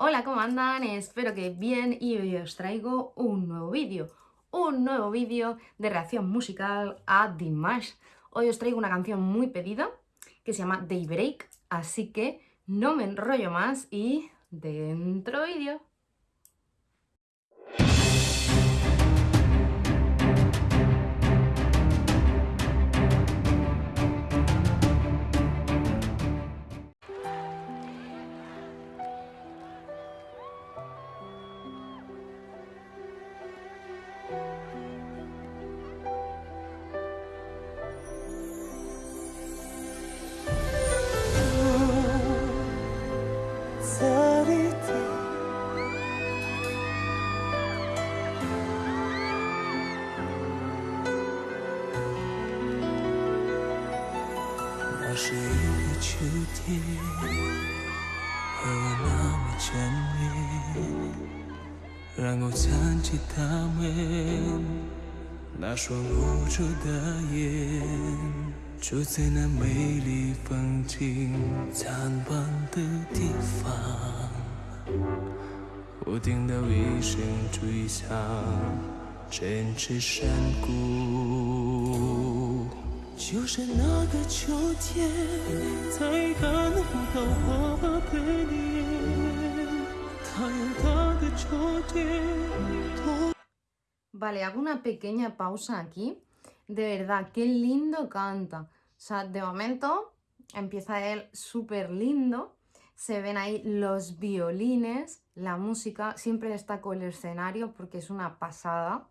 Hola, ¿cómo andan? Espero que bien y hoy os traigo un nuevo vídeo. Un nuevo vídeo de reacción musical a Dimash. Hoy os traigo una canción muy pedida que se llama Daybreak, así que no me enrollo más y dentro vídeo. 和我那么眷恋，然后想起他们那双无助的眼，住在那美丽风景残忘的地方，我听到一声追响，振翅山谷。就是那个秋天，再看不到花的脸，他有他的秋天。Vale, hago una pequeña pausa aquí. De verdad, qué lindo canta. O sea, de momento empieza él súper lindo. Se ven ahí los violines, la música. Siempre destaco el escenario porque es una pasada.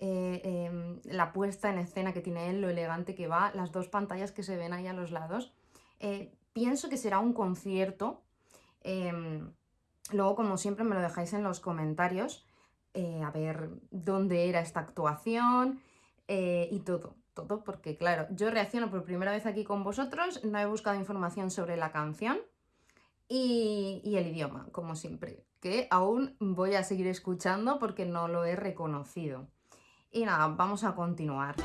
Eh, em, la puesta en escena que tiene él, lo elegante que va, las dos pantallas que se ven ahí a los lados. Eh, pienso que será un concierto. Em, luego, como siempre, me lo dejáis en los comentarios. Eh, a ver dónde era esta actuación y todo, todo, porque claro, yo reacciono por primera vez aquí con vosotros, no he buscado información sobre la canción y, y el idioma, como siempre, que aún voy a seguir escuchando porque no lo he reconocido. Y nada, vamos a continuar.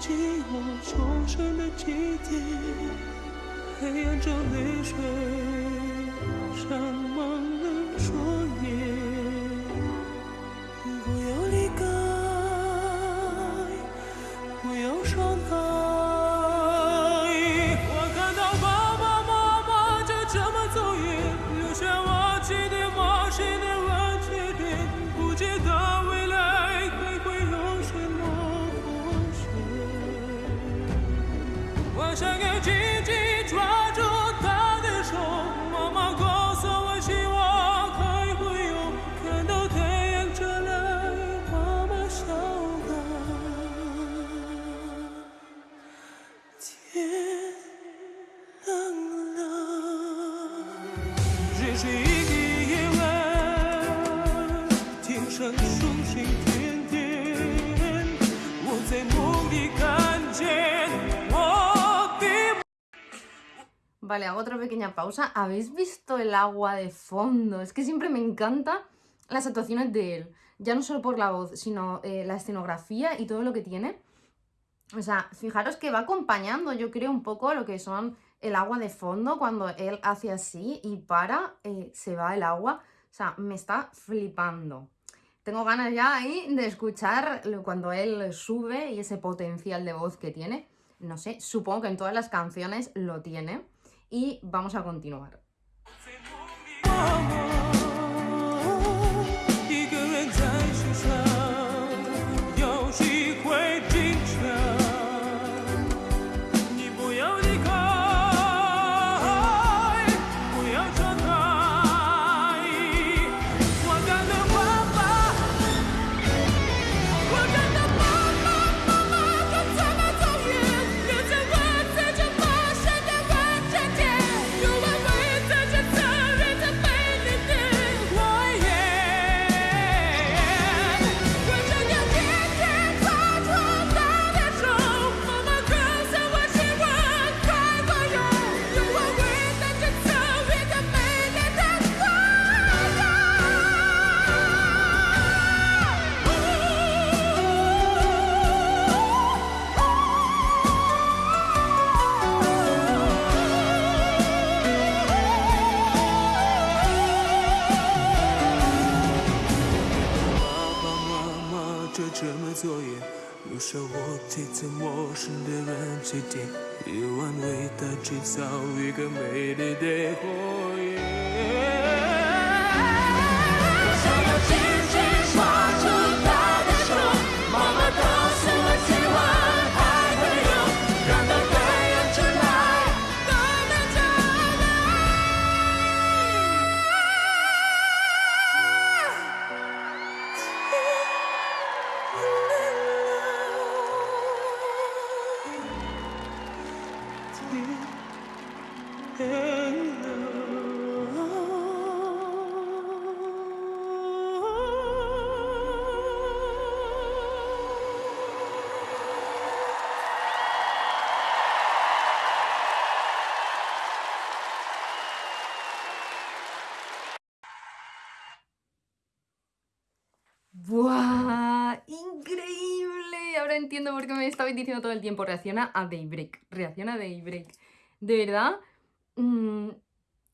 Vale, hago otra pequeña pausa. ¿Habéis visto el agua de fondo? Es que siempre me encanta las actuaciones de él. Ya no solo por la voz, sino eh, la escenografía y todo lo que tiene. O sea, fijaros que va acompañando, yo creo, un poco lo que son el agua de fondo. Cuando él hace así y para, eh, se va el agua. O sea, me está flipando. Tengo ganas ya ahí de escuchar cuando él sube y ese potencial de voz que tiene. No sé, supongo que en todas las canciones lo tiene y vamos a continuar. 这么作业，留下我骑着陌生的人起点，夜晚为他制造一个美丽的火焰。我想要 entiendo por qué me estabais diciendo todo el tiempo. Reacciona a Daybreak. Reacciona a Daybreak. De verdad. mm,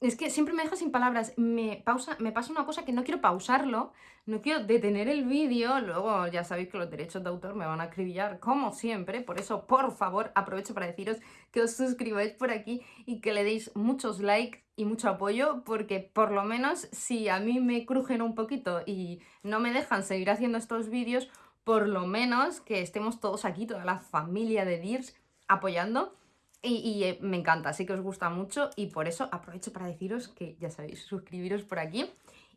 es que siempre me deja sin palabras. Me, pausa, me pasa una cosa que no quiero pausarlo. No quiero detener el vídeo. Luego ya sabéis que los derechos de autor me van a acribillar, como siempre. Por eso, por favor, aprovecho para deciros que os suscribáis por aquí y que le deis muchos likes y mucho apoyo. Porque por lo menos si a mí me crujen un poquito y no me dejan seguir haciendo estos vídeos, por lo menos que estemos todos aquí, toda la familia de Dirs, apoyando. Y, eh, me encanta, así que os gusta mucho y por eso aprovecho para deciros que ya sabéis, suscribiros por aquí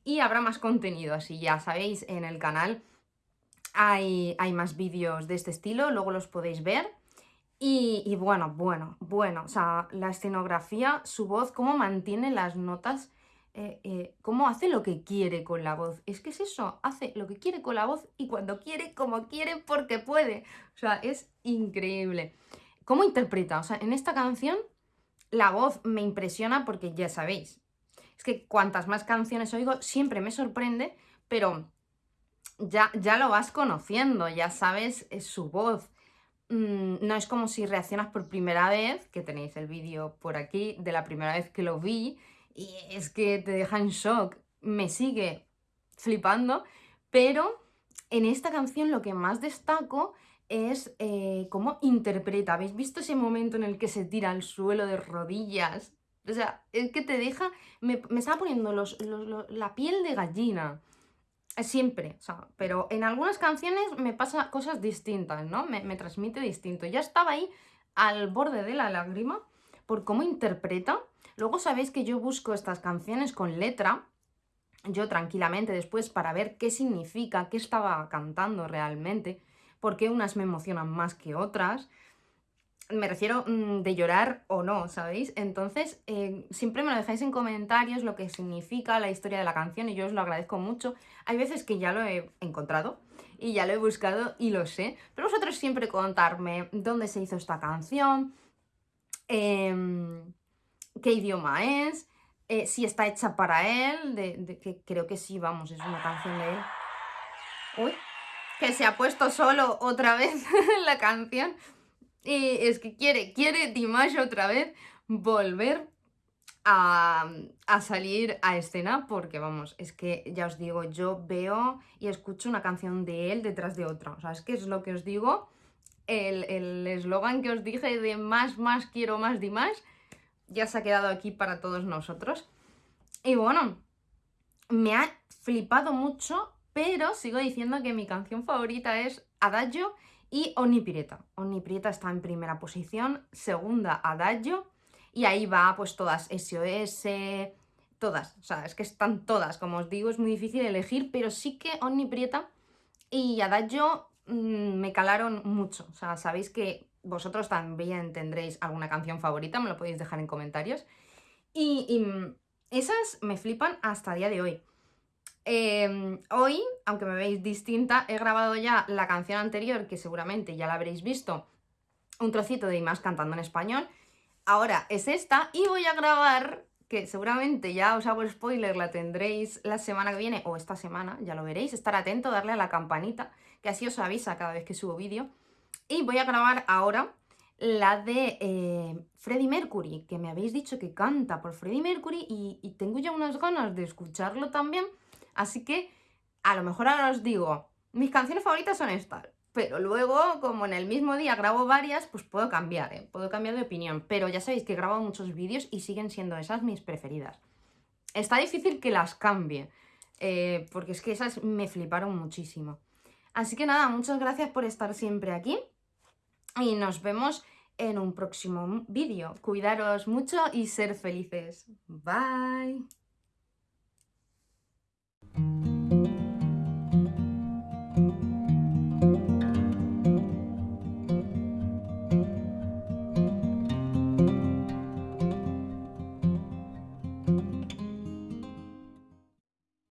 y habrá más contenido, así ya sabéis, en el canal hay, hay más vídeos de este estilo, luego los podéis ver. Y, y bueno, bueno, bueno, o sea, la escenografía, su voz, cómo mantiene las notas, eh, eh, cómo hace lo que quiere con la voz. Es que es eso, hace lo que quiere con la voz y cuando quiere, como quiere, porque puede. O sea, es increíble. ¿Cómo interpreta? O sea, en esta canción la voz me impresiona porque ya sabéis. Es que cuantas más canciones oigo, siempre me sorprende, pero ya, ya lo vas conociendo, ya sabes eh, su voz. Mm, no es como si reaccionas por primera vez, que tenéis el vídeo por aquí, de la primera vez que lo vi, y es que te deja en shock. Me sigue flipando, pero en esta canción lo que más destaco es eh, cómo interpreta. ¿Habéis visto ese momento en el que se tira al suelo de rodillas? O sea, es que te deja... Me, me estaba poniendo la piel de gallina. Siempre, pero en algunas canciones me pasa cosas distintas, ¿no? Me, me transmite distinto. Ya estaba ahí al borde de la lágrima por cómo interpreta. Luego sabéis que yo busco estas canciones con letra, yo tranquilamente después para ver qué significa, qué estaba cantando realmente, por qué unas me emocionan más que otras. Me refiero mm, de llorar o no, ¿sabéis? Entonces, eh, siempre me lo dejáis en comentarios lo que significa la historia de la canción y yo os lo agradezco mucho. Hay veces que ya lo he encontrado y ya lo he buscado y lo sé, pero vosotros siempre contarme dónde se hizo esta canción, em, qué idioma es, eh, si está hecha para él, que creo que sí, vamos, es una canción de él. Uy, que se ha puesto solo otra vez la canción. Y es que quiere, quiere Dimash otra vez volver a, salir a escena porque vamos, es que ya os digo, yo veo y escucho una canción de él detrás de otra. O sea, es que es lo que os digo, el eslogan que os dije de más, más, quiero más Dimash, ya se ha quedado aquí para todos nosotros. Y bueno, me ha flipado mucho, pero sigo diciendo que mi canción favorita es Adagio y Onnipireta. Onnipireta está en primera posición, segunda Adagio, y ahí va pues todas SOS, todas, o sea, es que están todas, como os digo, es muy difícil elegir, pero sí que Onnipireta y Adagio mm, me calaron mucho, o sea, sabéis que vosotros también tendréis alguna canción favorita, me lo podéis dejar en comentarios, y, esas me flipan hasta el día de hoy. Eh, hoy, aunque me veis distinta, he grabado ya la canción anterior, que seguramente ya la habréis visto, un trocito de Imás cantando en español. Ahora es esta y voy a grabar, que seguramente ya os hago spoiler, la tendréis la semana que viene o esta semana, ya lo veréis, estar atento, darle a la campanita, que así os avisa cada vez que subo vídeo. Y voy a grabar ahora la de eh, Freddie Mercury, que me habéis dicho que canta por Freddie Mercury y, tengo ya unas ganas de escucharlo también. Así que a lo mejor ahora os digo, mis canciones favoritas son estas. Pero luego, como en el mismo día grabo varias, pues puedo cambiar, ¿eh? puedo cambiar de opinión. Pero ya sabéis que grabo muchos vídeos y siguen siendo esas mis preferidas. Está difícil que las cambie, eh, porque es que esas me fliparon muchísimo. Así que nada, muchas gracias por estar siempre aquí y nos vemos en un próximo vídeo. Cuidaros mucho y ser felices. Bye.